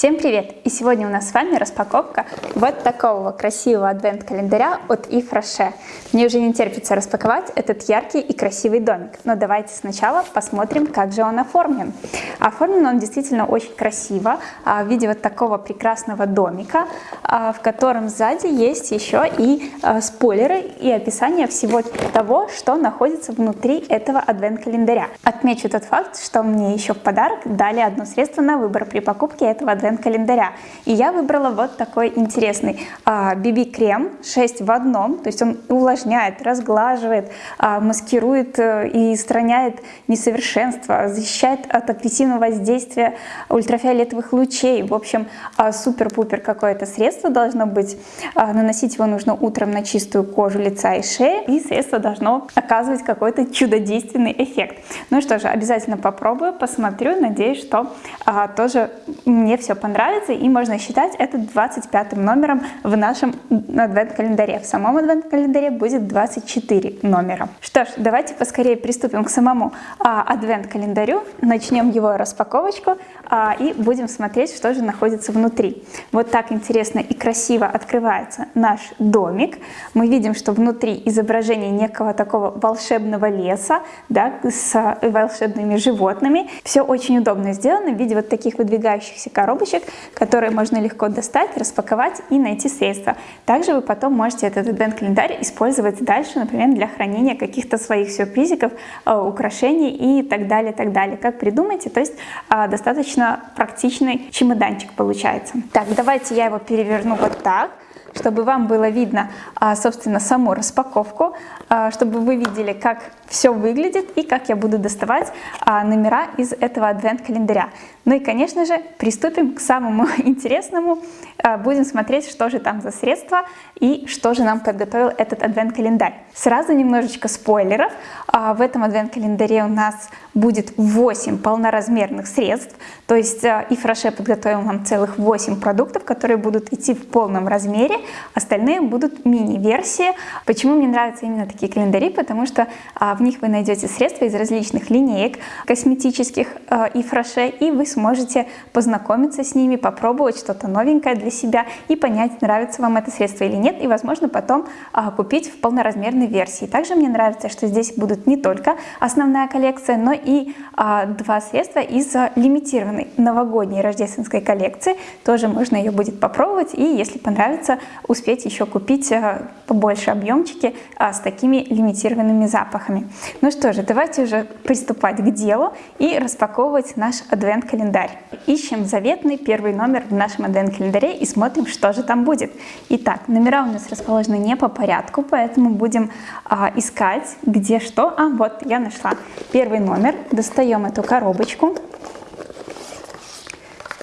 Всем привет! И сегодня у нас с вами распаковка вот такого красивого адвент-календаря от Yves Rocher. Мне уже не терпится распаковать этот яркий и красивый домик, но давайте сначала посмотрим, как же он оформлен. Оформлен он действительно очень красиво, а, в виде вот такого прекрасного домика, а, в котором сзади есть еще и а, спойлеры и описание всего того, что находится внутри этого адвент-календаря. Отмечу тот факт, что мне еще в подарок дали одно средство на выбор при покупке этого адвент адвент-календаря. И я выбрала вот такой интересный BB-крем а, 6 в одном, то есть он увлажняет, разглаживает, а, маскирует э, и устраняет несовершенства, защищает от агрессивного воздействия ультрафиолетовых лучей. В общем, а, супер-пупер какое-то средство должно быть. Наносить его нужно утром на чистую кожу лица и шеи, и средство должно оказывать какой-то чудодейственный эффект. Ну что же, обязательно попробую, посмотрю, надеюсь, что тоже мне все понравится, и можно считать это 25 номером в нашем адвент-календаре. В самом адвент-календаре будет 24 номера. Что ж, давайте поскорее приступим к самому а, адвент-календарю, начнем его распаковочку а, и будем смотреть, что же находится внутри. Вот так интересно и красиво открывается наш домик. Мы видим, что внутри изображение некого такого волшебного леса, да, с волшебными животными. Все очень удобно сделано в виде вот таких выдвигающихся коробочек, коробочек, которые можно легко достать, распаковать и найти средства. Также вы потом можете этот адвент-календарь использовать дальше, например, для хранения каких-то своих сюрпризиков, э, украшений и так далее, так далее. Как придумаете, то есть э, достаточно практичный чемоданчик получается. Так, давайте я его переверну вот так чтобы вам было видно, а, собственно, саму распаковку, а, чтобы вы видели, как все выглядит и как я буду доставать а, номера из этого адвент-календаря. Ну и, конечно же, приступим к самому интересному. Будем смотреть, что же там за средства и что же нам подготовил этот адвент-календарь. Сразу немножечко спойлеров. В этом адвент-календаре у нас будет 8 полноразмерных средств, то есть и Фроше подготовил нам целых 8 продуктов, которые будут идти в полном размере, остальные будут мини-версии. Почему мне нравятся именно такие календари? Потому что а, в них вы найдете средства из различных линеек косметических а, и фраше, и вы сможете познакомиться с ними, попробовать что-то новенькое для себя и понять, нравится вам это средство или нет, и, возможно, потом а, купить в полноразмерной версии. Также мне нравится, что здесь будут не только основная коллекция, но и а, два средства из лимитированной новогодней рождественской коллекции. Тоже можно ее будет попробовать, и если понравится, успеть еще купить э, побольше объемчики а, с такими лимитированными запахами. Ну что же, давайте уже приступать к делу и распаковывать наш адвент-календарь. Ищем заветный первый номер в нашем адвент-календаре и смотрим, что же там будет. Итак, номера у нас расположены не по порядку, поэтому будем а, искать, где что. А, вот, я нашла первый номер. Достаем эту коробочку.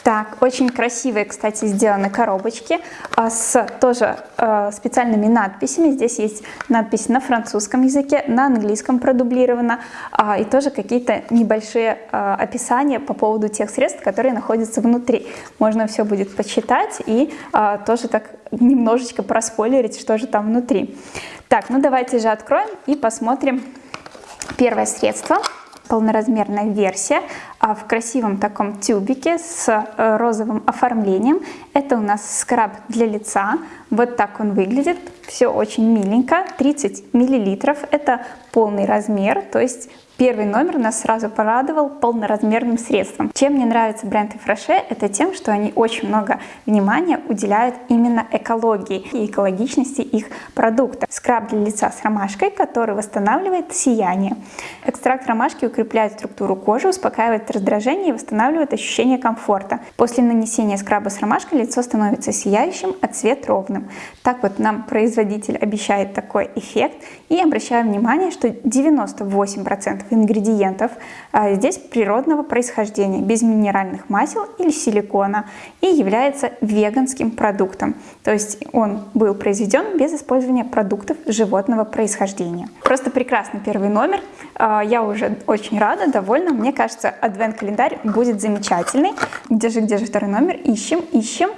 Так, очень красивые, кстати, сделаны коробочки а, с тоже э, специальными надписями. Здесь есть надпись на французском языке, на английском продублировано, а, и тоже какие-то небольшие а, описания по поводу тех средств, которые находятся внутри. Можно все будет почитать и а, тоже так немножечко проспойлерить, что же там внутри. Так, ну давайте же откроем и посмотрим первое средство полноразмерная версия а в красивом таком тюбике с э, розовым оформлением. Это у нас скраб для лица. Вот так он выглядит. Все очень миленько. 30 миллилитров. Это полный размер, то есть Первый номер нас сразу порадовал полноразмерным средством. Чем мне нравится бренд Ифраше, это тем, что они очень много внимания уделяют именно экологии и экологичности их продукта. Скраб для лица с ромашкой, который восстанавливает сияние. Экстракт ромашки укрепляет структуру кожи, успокаивает раздражение и восстанавливает ощущение комфорта. После нанесения скраба с ромашкой лицо становится сияющим, а цвет ровным. Так вот нам производитель обещает такой эффект. И обращаю внимание, что 98% ингредиентов а, здесь природного происхождения, без минеральных масел или силикона и является веганским продуктом. То есть он был произведен без использования продуктов животного происхождения. Просто прекрасный первый номер. А, я уже очень рада, довольна. Мне кажется, адвент-календарь будет замечательный. Где же, где же второй номер? Ищем, ищем.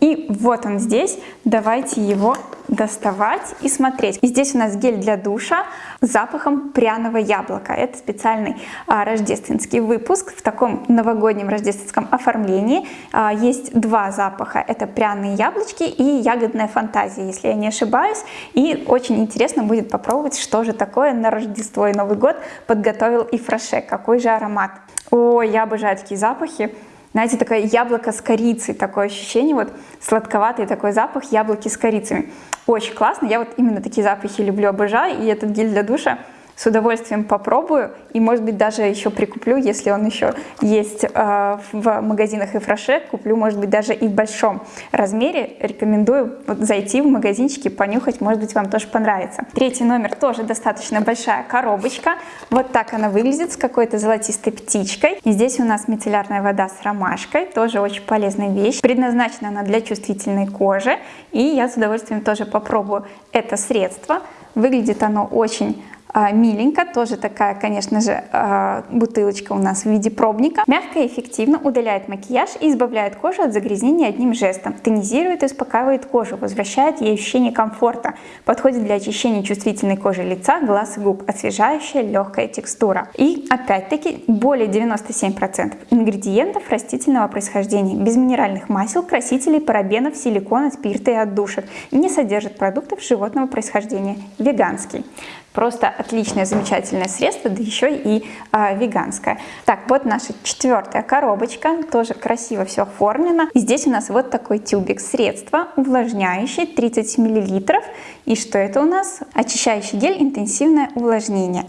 И вот он здесь. Давайте его доставать и смотреть. И здесь у нас гель для душа с запахом пряного яблока. Это специальный а, рождественский выпуск в таком новогоднем рождественском оформлении. А, есть два запаха. Это пряные яблочки и ягодная фантазия, если я не ошибаюсь. И очень интересно будет попробовать, что же такое на Рождество и Новый год подготовил и Фраше. Какой же аромат. Ой, я обожаю такие запахи. Знаете, такое яблоко с корицей, такое ощущение, вот сладковатый такой запах яблоки с корицами. Очень классно, я вот именно такие запахи люблю, обожаю, и этот гель для душа с удовольствием попробую и, может быть, даже еще прикуплю, если он еще есть э, в магазинах и фраше, куплю, может быть, даже и в большом размере. Рекомендую зайти в магазинчики, понюхать, может быть, вам тоже понравится. Третий номер тоже достаточно большая коробочка. Вот так она выглядит с какой-то золотистой птичкой. И здесь у нас мицеллярная вода с ромашкой, тоже очень полезная вещь. Предназначена она для чувствительной кожи, и я с удовольствием тоже попробую это средство. Выглядит оно очень миленько, тоже такая, конечно же, а, бутылочка у нас в виде пробника. Мягко и эффективно удаляет макияж и избавляет кожу от загрязнений одним жестом. Тонизирует и успокаивает кожу, возвращает ей ощущение комфорта. Подходит для очищения чувствительной кожи лица, глаз и губ. Освежающая легкая текстура. И опять-таки более 97% ингредиентов растительного происхождения. Без минеральных масел, красителей, парабенов, силикона, спирта и отдушек. Не содержит продуктов животного происхождения. Веганский. Просто отличное, замечательное средство, да еще и э, веганское. Так, вот наша четвертая коробочка, тоже красиво все оформлено. И здесь у нас вот такой тюбик средства, увлажняющий, 30 мл. И что это у нас? Очищающий гель, интенсивное увлажнение.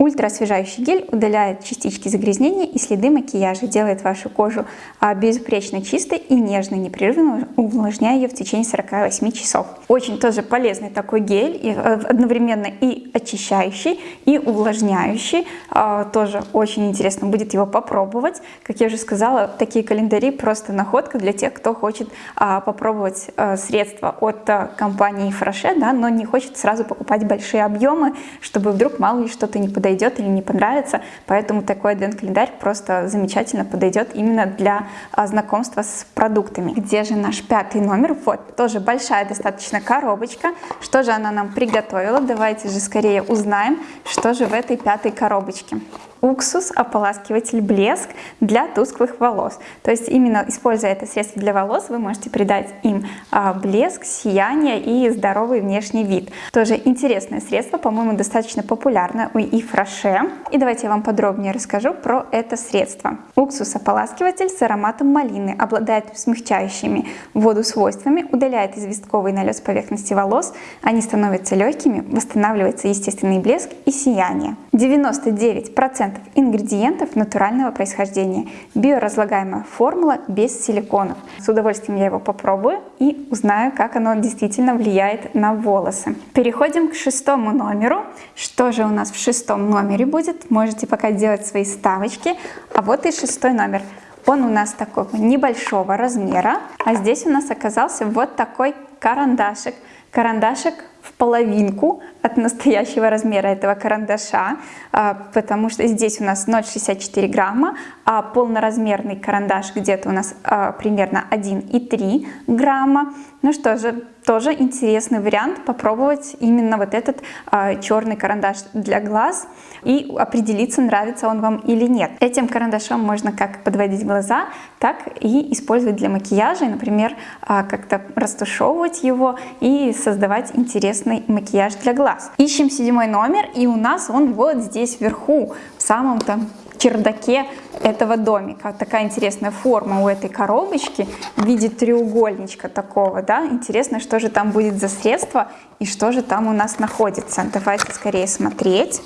Ультраосвежающий гель удаляет частички загрязнения и следы макияжа, делает вашу кожу а, безупречно чистой и нежной, непрерывно увлажняя ее в течение 48 часов. Очень тоже полезный такой гель, э, одновременно и очищающий, и увлажняющий. А, тоже очень интересно будет его попробовать. Как я уже сказала, такие календари просто находка для тех, кто хочет а, попробовать э, средства от э, компании Фраше, да, но не хочет сразу покупать большие объемы, чтобы вдруг мало ли что-то не подойдет подойдет или не понравится, поэтому такой адвент-календарь просто замечательно подойдет именно для а, знакомства с продуктами. Где же наш пятый номер? Вот, тоже большая достаточно коробочка. Что же она нам приготовила? Давайте же скорее узнаем, что же в этой пятой коробочке уксус, ополаскиватель, блеск для тусклых волос. То есть именно используя это средство для волос, вы можете придать им а, блеск, сияние и здоровый внешний вид. Тоже интересное средство, по-моему, достаточно популярное у Ифраше. И давайте я вам подробнее расскажу про это средство. Уксус-ополаскиватель с ароматом малины обладает смягчающими воду свойствами, удаляет известковый налет с поверхности волос, они становятся легкими, восстанавливается естественный блеск и сияние. 99% 100% ингредиентов натурального происхождения. Биоразлагаемая формула без силиконов. С удовольствием я его попробую и узнаю, как оно действительно влияет на волосы. Переходим к шестому номеру. Что же у нас в шестом номере будет? Можете пока делать свои ставочки. А вот и шестой номер. Он у нас такого небольшого размера, а здесь у нас оказался вот такой карандашик. Карандашик в половинку от настоящего размера этого карандаша, а, потому что здесь у нас 0,64 грамма, а полноразмерный карандаш где-то у нас а, примерно 1,3 грамма. Ну что же, тоже интересный вариант попробовать именно вот этот а, черный карандаш для глаз и определиться, нравится он вам или нет. Этим карандашом можно как подводить глаза, так и использовать для макияжа, например, как-то растушевывать его и создавать интересный макияж для глаз. Ищем седьмой номер, и у нас он вот здесь вверху, в самом-то чердаке этого домика. Такая интересная форма у этой коробочки в виде треугольничка такого, да. Интересно, что же там будет за средство и что же там у нас находится. Давайте скорее смотреть.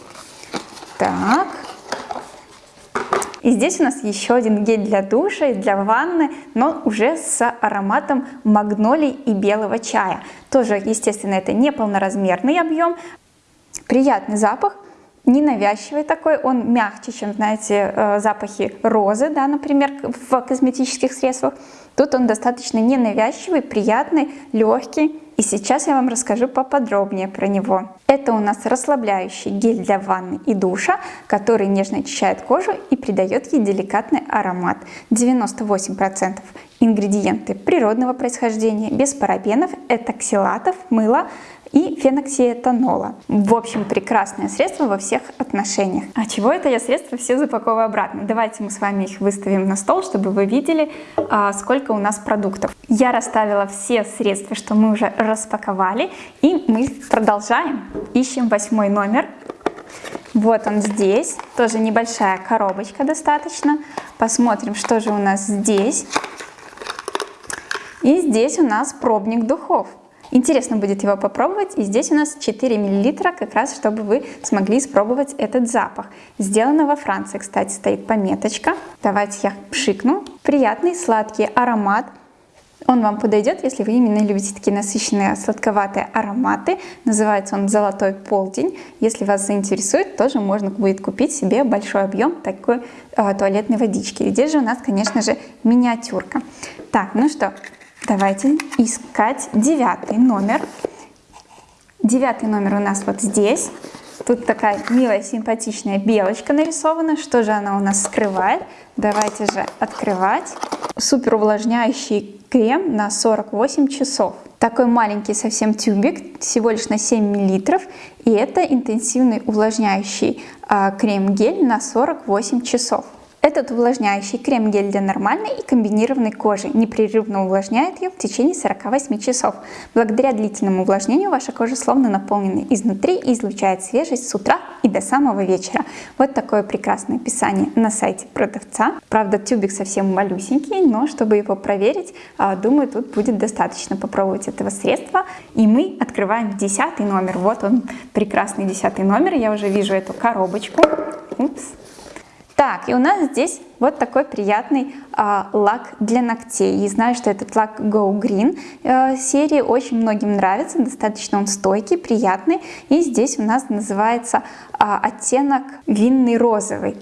Так. И здесь у нас еще один гель для душа и для ванны, но уже с ароматом магнолий и белого чая. Тоже, естественно, это не полноразмерный объем. Приятный запах, ненавязчивый такой, он мягче, чем, знаете, э, запахи розы, да, например, в косметических средствах. Тут он достаточно ненавязчивый, приятный, легкий, И сейчас я вам расскажу поподробнее про него. Это у нас расслабляющий гель для ванны и душа, который нежно очищает кожу и придает ей деликатный аромат. 98% ингредиенты природного происхождения, без парабенов, этоксилатов, мыла, и феноксиэтанола. В общем, прекрасное средство во всех отношениях. А чего это я средства все запаковываю обратно? Давайте мы с вами их выставим на стол, чтобы вы видели, а, сколько у нас продуктов. Я расставила все средства, что мы уже распаковали, и мы продолжаем. Ищем восьмой номер. Вот он здесь, тоже небольшая коробочка достаточно. Посмотрим, что же у нас здесь. И здесь у нас пробник духов. Интересно будет его попробовать. И здесь у нас 4 мл, как раз чтобы вы смогли испробовать этот запах. Сделано во Франции, кстати, стоит пометочка. Давайте я пшикну. Приятный сладкий аромат. Он вам подойдет, если вы именно любите такие насыщенные сладковатые ароматы. Называется он «Золотой полдень». Если вас заинтересует, тоже можно будет купить себе большой объем такой э, туалетной водички. Здесь же у нас, конечно же, миниатюрка. Так, ну что, Давайте искать девятый номер. Девятый номер у нас вот здесь. Тут такая милая, симпатичная белочка нарисована. Что же она у нас скрывает? Давайте же открывать. Супер увлажняющий крем на 48 часов. Такой маленький совсем тюбик, всего лишь на 7 мл. И это интенсивный увлажняющий а, крем-гель на 48 часов. Этот увлажняющий крем-гель для нормальной и комбинированной кожи непрерывно увлажняет ее в течение 48 часов. Благодаря длительному увлажнению ваша кожа словно наполнена изнутри и излучает свежесть с утра и до самого вечера. Вот такое прекрасное описание на сайте продавца. Правда, тюбик совсем малюсенький, но чтобы его проверить, а, думаю, тут будет достаточно попробовать этого средства. И мы открываем десятый номер. Вот он, прекрасный десятый номер. Я уже вижу эту коробочку. Упс. Так, и у нас здесь вот такой приятный а, лак для ногтей. И знаю, что этот лак Go Green а, серии очень многим нравится, достаточно он стойкий, приятный. И здесь у нас называется а, оттенок винный розовый,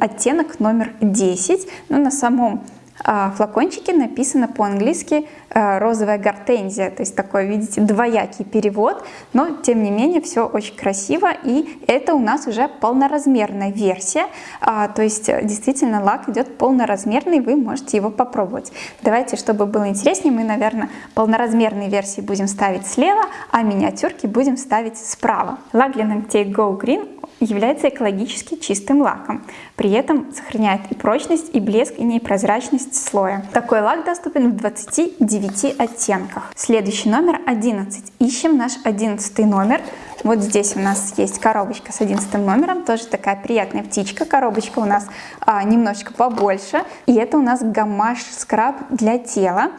оттенок номер 10. Но на самом флакончике написано по-английски э, розовая гортензия, то есть такой, видите, двоякий перевод, но тем не менее все очень красиво, и это у нас уже полноразмерная версия, а, то есть э, действительно лак идет полноразмерный, вы можете его попробовать. Давайте, чтобы было интереснее, мы, наверное, полноразмерные версии будем ставить слева, а миниатюрки будем ставить справа. Лак для ногтей Go Green является экологически чистым лаком. При этом сохраняет и прочность, и блеск, и непрозрачность слоя. Такой лак доступен в 29 оттенках. Следующий номер 11. Ищем наш 11 номер. Вот здесь у нас есть коробочка с 11 номером, тоже такая приятная птичка. Коробочка у нас а, немножечко побольше. И это у нас гамаш скраб для тела.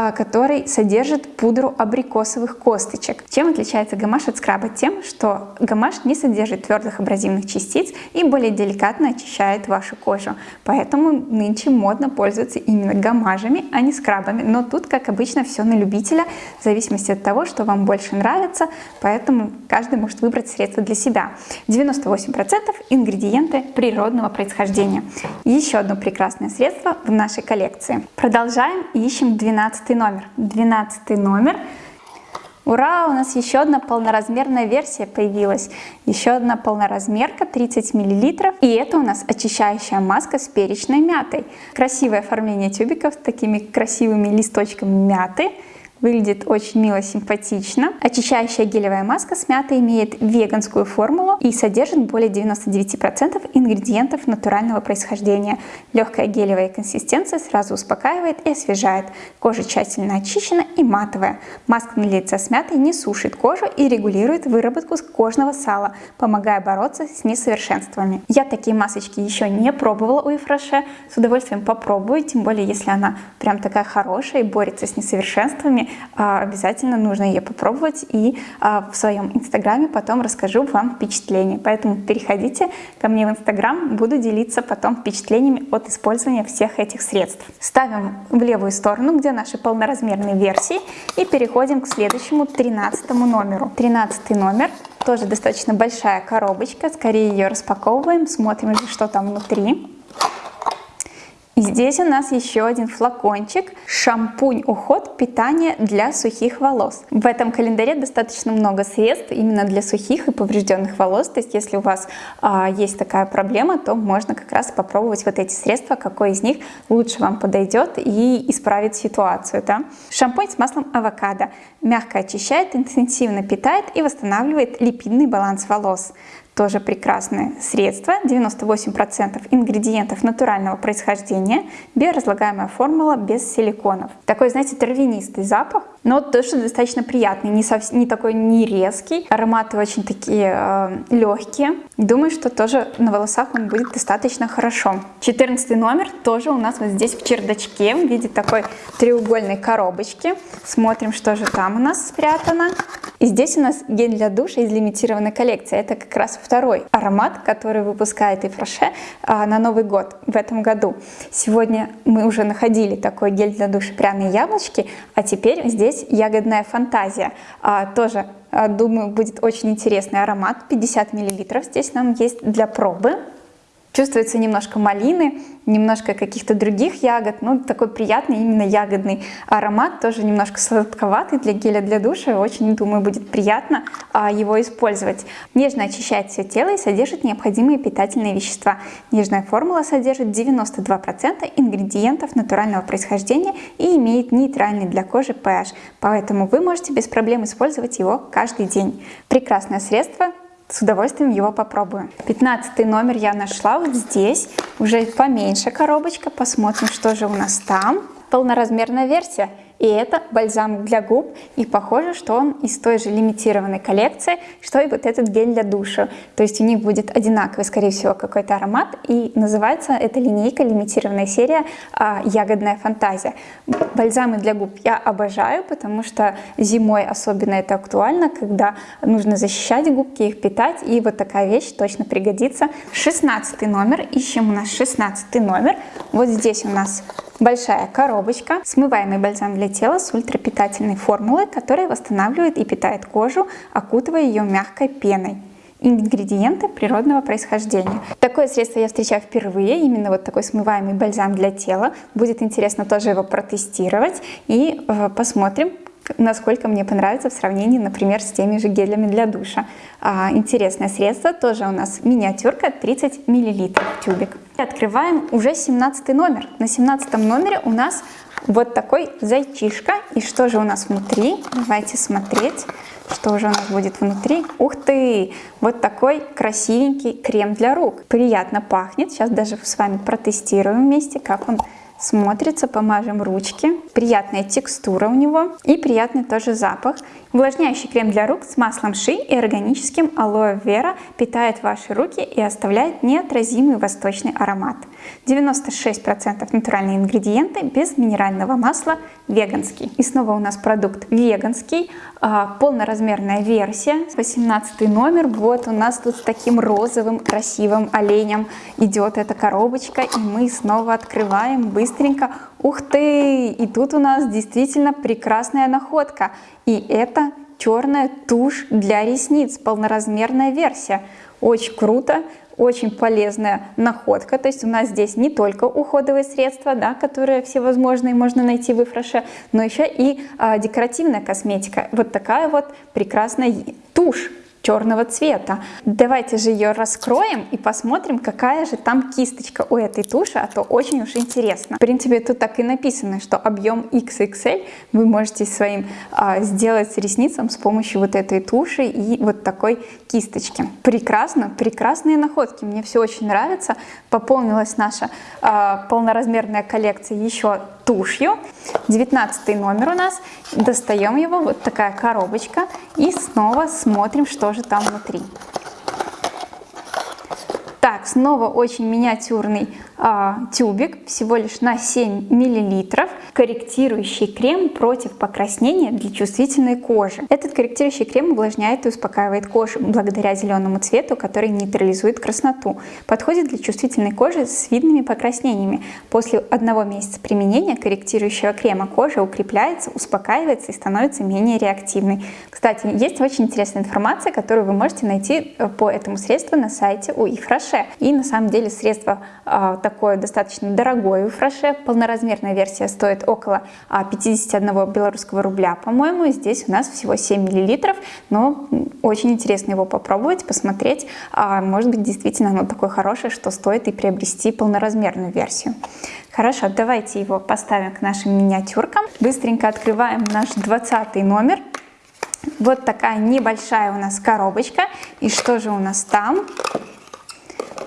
А, который содержит пудру абрикосовых косточек. Чем отличается гамаш от скраба? Тем, что гамаш не содержит твердых абразивных частиц и более деликатно очищает вашу кожу. Поэтому нынче модно пользоваться именно гамажами, а не скрабами. Но тут, как обычно, все на любителя, в зависимости от того, что вам больше нравится, поэтому каждый может выбрать средство для себя. 98% ингредиенты природного происхождения. Еще одно прекрасное средство в нашей коллекции. Продолжаем ищем 12 номер. 12 номер. Ура, у нас еще одна полноразмерная версия появилась. Еще одна полноразмерка, 30 мл. И это у нас очищающая маска с перечной мятой. Красивое оформление тюбиков с такими красивыми листочками мяты. Выглядит очень мило, симпатично. Очищающая гелевая маска с мятой имеет веганскую формулу и содержит более 99% ингредиентов натурального происхождения. Легкая гелевая консистенция сразу успокаивает и освежает. Кожа тщательно очищена и матовая. Маска на лице с мятой не сушит кожу и регулирует выработку кожного сала, помогая бороться с несовершенствами. Я такие масочки еще не пробовала у Ефраше. С удовольствием попробую, тем более если она прям такая хорошая и борется с несовершенствами. А, обязательно нужно ее попробовать и а, в своем инстаграме потом расскажу вам впечатления. Поэтому переходите ко мне в инстаграм, буду делиться потом впечатлениями от использования всех этих средств. Ставим в левую сторону, где наши полноразмерные версии и переходим к следующему 13 номеру. 13 номер тоже достаточно большая коробочка, скорее ее распаковываем, смотрим, что там внутри. И здесь у нас еще один флакончик. Шампунь уход питание для сухих волос. В этом календаре достаточно много средств именно для сухих и поврежденных волос. То есть если у вас а, есть такая проблема, то можно как раз попробовать вот эти средства, какой из них лучше вам подойдет и исправит ситуацию. Да? Шампунь с маслом авокадо мягко очищает, интенсивно питает и восстанавливает липидный баланс волос тоже прекрасное средство, 98% ингредиентов натурального происхождения, биоразлагаемая формула без силиконов. Такой, знаете, травянистый запах, но тоже достаточно приятный, не, совсем, не такой не резкий, ароматы очень такие э, легкие. Думаю, что тоже на волосах он будет достаточно хорошо. 14 номер тоже у нас вот здесь в чердачке в виде такой треугольной коробочки. Смотрим, что же там у нас спрятано. И здесь у нас гель для душа из лимитированной коллекции. Это как раз второй аромат, который выпускает Ифраше а, на Новый год в этом году. Сегодня мы уже находили такой гель для душа пряные яблочки, а теперь здесь ягодная фантазия. А, тоже а, Думаю, будет очень интересный аромат. 50 мл здесь нам есть для пробы. Чувствуется немножко малины, немножко каких-то других ягод, ну такой приятный именно ягодный аромат, тоже немножко сладковатый для геля для душа, очень, думаю, будет приятно а, его использовать. Нежно очищает все тело и содержит необходимые питательные вещества. Нежная формула содержит 92% ингредиентов натурального происхождения и имеет нейтральный для кожи pH, поэтому вы можете без проблем использовать его каждый день. Прекрасное средство, с удовольствием его попробую. 15 номер я нашла вот здесь, уже поменьше коробочка, посмотрим, что же у нас там. Полноразмерная версия и это бальзам для губ, и похоже, что он из той же лимитированной коллекции, что и вот этот гель для душа. То есть у них будет одинаковый, скорее всего, какой-то аромат, и называется эта линейка, лимитированная серия а, «Ягодная фантазия». Бальзамы для губ я обожаю, потому что зимой особенно это актуально, когда нужно защищать губки, их питать, и вот такая вещь точно пригодится. 16 номер, ищем у нас 16 номер. Вот здесь у нас большая коробочка, смываемый бальзам для тела с ультрапитательной формулой, которая восстанавливает и питает кожу, окутывая ее мягкой пеной ингредиенты природного происхождения. Такое средство я встречаю впервые, именно вот такой смываемый бальзам для тела. Будет интересно тоже его протестировать и э, посмотрим, насколько мне понравится в сравнении, например, с теми же гелями для душа. А, интересное средство, тоже у нас миниатюрка, 30 мл тюбик. Открываем уже 17 номер. На 17 номере у нас вот такой зайчишка. И что же у нас внутри? Давайте смотреть, что же у нас будет внутри. Ух ты! Вот такой красивенький крем для рук. Приятно пахнет. Сейчас даже с вами протестируем вместе, как он смотрится, помажем ручки. Приятная текстура у него и приятный тоже запах. Увлажняющий крем для рук с маслом ши и органическим алоэ вера питает ваши руки и оставляет неотразимый восточный аромат. 96% натуральные ингредиенты без минерального масла, веганский. И снова у нас продукт веганский, а, полноразмерная версия, 18 номер. Вот у нас тут с таким розовым красивым оленем идет эта коробочка, и мы снова открываем быстренько. Ух ты! И тут у нас действительно прекрасная находка. И это черная тушь для ресниц, полноразмерная версия. Очень круто, очень полезная находка. То есть у нас здесь не только уходовые средства, да, которые всевозможные можно найти в Ифраше, но еще и а, декоративная косметика. Вот такая вот прекрасная тушь черного цвета. Давайте же ее раскроем и посмотрим, какая же там кисточка у этой туши, а то очень уж интересно. В принципе, тут так и написано, что объем XXL вы можете своим а, сделать ресницам с помощью вот этой туши и вот такой кисточки. Прекрасно, прекрасные находки, мне все очень нравится. Пополнилась наша а, полноразмерная коллекция еще тушью. 19 номер у нас. Достаем его, вот такая коробочка. И снова смотрим, что же там внутри. Снова очень миниатюрный а, тюбик, всего лишь на 7 миллилитров. корректирующий крем против покраснения для чувствительной кожи. Этот корректирующий крем увлажняет и успокаивает кожу благодаря зеленому цвету, который нейтрализует красноту. Подходит для чувствительной кожи с видными покраснениями. После одного месяца применения корректирующего крема кожа укрепляется, успокаивается и становится менее реактивной. Кстати, есть очень интересная информация, которую вы можете найти э, по этому средству на сайте у Ифраше. И на самом деле средство э, такое достаточно дорогое у Ифраше. Полноразмерная версия стоит около 51 а, белорусского рубля, по-моему. Здесь у нас всего 7 миллилитров, но очень интересно его попробовать, посмотреть. А, может быть, действительно оно такое хорошее, что стоит и приобрести полноразмерную версию. Хорошо, давайте его поставим к нашим миниатюркам. Быстренько открываем наш 20 номер. Вот такая небольшая у нас коробочка. И что же у нас там?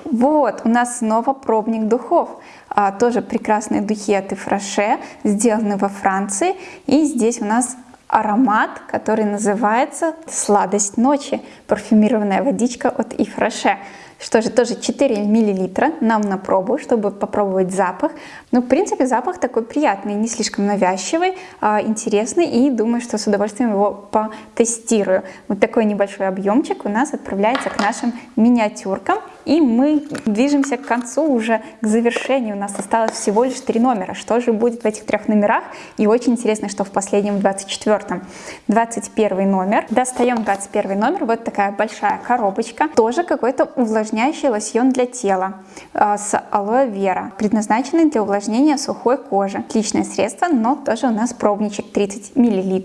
Вот, у нас снова пробник духов. А, тоже прекрасные духи от Ифраше, сделаны во Франции. И здесь у нас аромат, который называется «Сладость ночи», парфюмированная водичка от Ифраше. Что же, тоже 4 миллилитра нам на пробу, чтобы попробовать запах. Ну, в принципе, запах такой приятный, не слишком навязчивый, а интересный, и думаю, что с удовольствием его потестирую. Вот такой небольшой объемчик у нас отправляется к нашим миниатюркам. И мы движемся к концу, уже к завершению. У нас осталось всего лишь три номера. Что же будет в этих трех номерах? И очень интересно, что в последнем, 24-м. 21 номер. Достаем 21 номер. Вот такая большая коробочка. Тоже какой-то увлажняющий лосьон для тела э, с алоэ вера. Предназначенный для увлажнения сухой кожи. Отличное средство, но тоже у нас пробничек 30 мл.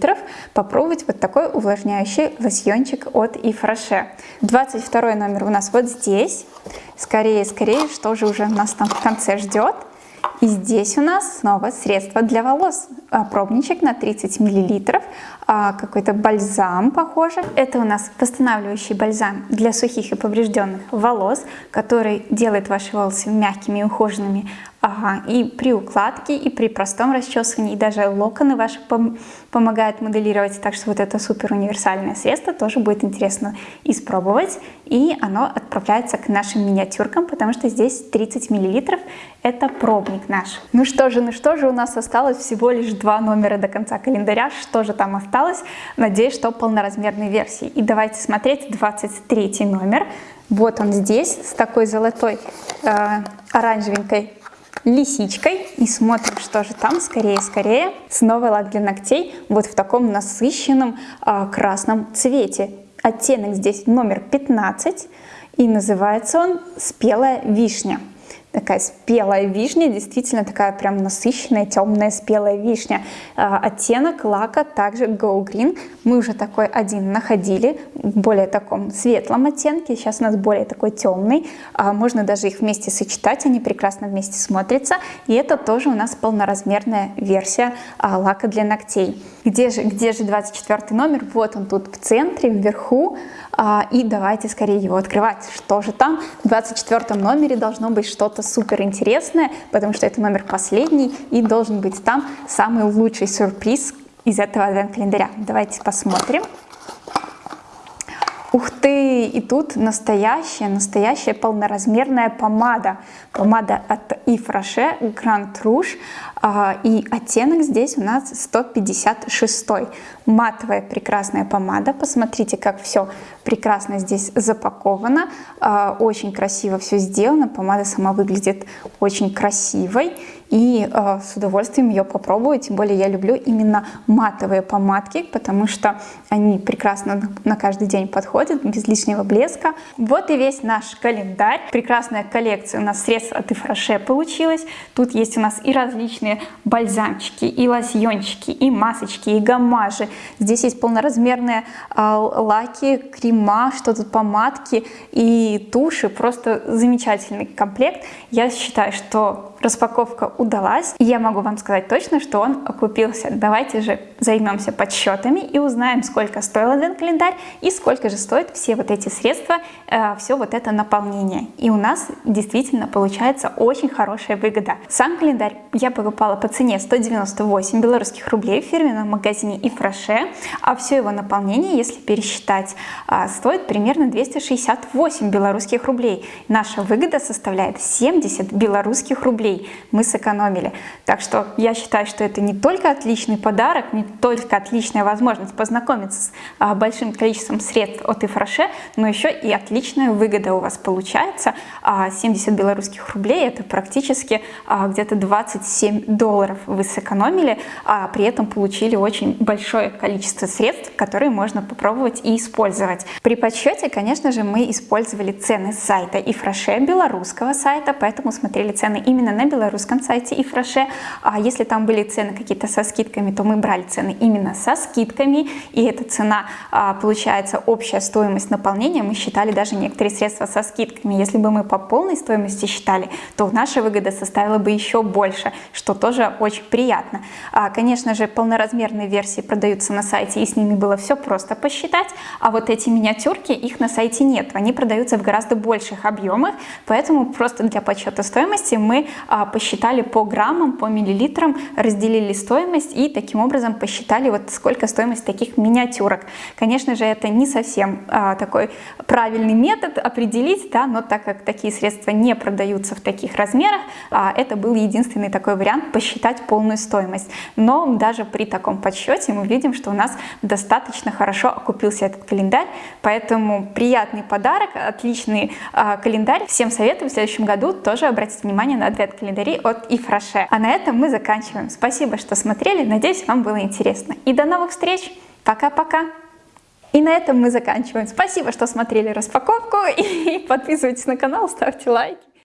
Попробовать вот такой увлажняющий лосьончик от Ифраше. 22 номер у нас вот здесь. Скорее, скорее, что же уже нас там в конце ждет. И здесь у нас снова средство для волос. А, пробничек на 30 мл, а, какой-то бальзам похоже. Это у нас восстанавливающий бальзам для сухих и поврежденных волос, который делает ваши волосы мягкими и ухоженными, Ага, и при укладке, и при простом расчесывании, и даже локоны ваши пом помогают моделировать. Так что вот это супер универсальное средство тоже будет интересно испробовать. И оно отправляется к нашим миниатюркам, потому что здесь 30 миллилитров. Это пробник наш. Ну что же, ну что же, у нас осталось всего лишь два номера до конца календаря. Что же там осталось? Надеюсь, что полноразмерной версии. И давайте смотреть 23 номер. Вот он здесь, с такой золотой э, оранжевенькой лисичкой и смотрим, что же там, скорее, скорее. Снова лак для ногтей вот в таком насыщенном а, красном цвете. Оттенок здесь номер 15 и называется он «Спелая вишня» такая спелая вишня, действительно такая прям насыщенная, темная спелая вишня. А, оттенок лака также Go Green. Мы уже такой один находили в более таком светлом оттенке. Сейчас у нас более такой темный. А, можно даже их вместе сочетать, они прекрасно вместе смотрятся. И это тоже у нас полноразмерная версия а, лака для ногтей. Где же, где же 24 номер? Вот он тут в центре, вверху. И давайте скорее его открывать. Что же там? В 24 номере должно быть что-то супер интересное, потому что это номер последний и должен быть там самый лучший сюрприз из этого адвент-календаря. Давайте посмотрим. Ты! И тут настоящая, настоящая полноразмерная помада. Помада от Yves Rocher Grand Rouge. А, и оттенок здесь у нас 156. Матовая прекрасная помада. Посмотрите, как все прекрасно здесь запаковано. А, очень красиво все сделано. Помада сама выглядит очень красивой и э, с удовольствием ее попробую. Тем более я люблю именно матовые помадки, потому что они прекрасно на каждый день подходят, без лишнего блеска. Вот и весь наш календарь. Прекрасная коллекция у нас средств от Ифраше получилась. Тут есть у нас и различные бальзамчики, и лосьончики, и масочки, и гаммажи. Здесь есть полноразмерные э, лаки, крема, что тут помадки и туши. Просто замечательный комплект. Я считаю, что распаковка удалась. И я могу вам сказать точно, что он окупился. Давайте же займемся подсчетами и узнаем, сколько стоил один календарь и сколько же стоят все вот эти средства, э, все вот это наполнение. И у нас действительно получается очень хорошая выгода. Сам календарь я покупала по цене 198 белорусских рублей в фирменном магазине Ифраше, а все его наполнение, если пересчитать, э, стоит примерно 268 белорусских рублей. Наша выгода составляет 70 белорусских рублей. Мы сэкономили сэкономили. Так что я считаю, что это не только отличный подарок, не только отличная возможность познакомиться с а, большим количеством средств от Ифраше, но еще и отличная выгода у вас получается. А, 70 белорусских рублей это практически а, где-то 27 долларов вы сэкономили, а при этом получили очень большое количество средств, которые можно попробовать и использовать. При подсчете, конечно же, мы использовали цены сайта Ифраше, белорусского сайта, поэтому смотрели цены именно на белорусском сайте Ифраше. А если там были цены какие-то со скидками, то мы брали цены именно со скидками, и эта цена, а, получается, общая стоимость наполнения, мы считали даже некоторые средства со скидками. Если бы мы по полной стоимости считали, то наша выгода составила бы еще больше, что тоже очень приятно. А, конечно же, полноразмерные версии продаются на сайте, и с ними было все просто посчитать, а вот эти миниатюрки, их на сайте нет, они продаются в гораздо больших объемах, поэтому просто для подсчета стоимости мы а, посчитали по граммам, по миллилитрам, разделили стоимость и таким образом посчитали вот сколько стоимость таких миниатюрок. Конечно же, это не совсем а, такой правильный метод определить, да, но так как такие средства не продаются в таких размерах, а, это был единственный такой вариант посчитать полную стоимость. Но даже при таком подсчете мы видим, что у нас достаточно хорошо окупился этот календарь, поэтому приятный подарок, отличный э, календарь. Всем советую в следующем году тоже обратить внимание на адвент-календари от Ифраше. А на этом мы заканчиваем. Спасибо, что смотрели, надеюсь, вам было интересно. И до новых встреч! Пока-пока! И на этом мы заканчиваем. Спасибо, что смотрели распаковку и подписывайтесь на канал, ставьте лайки.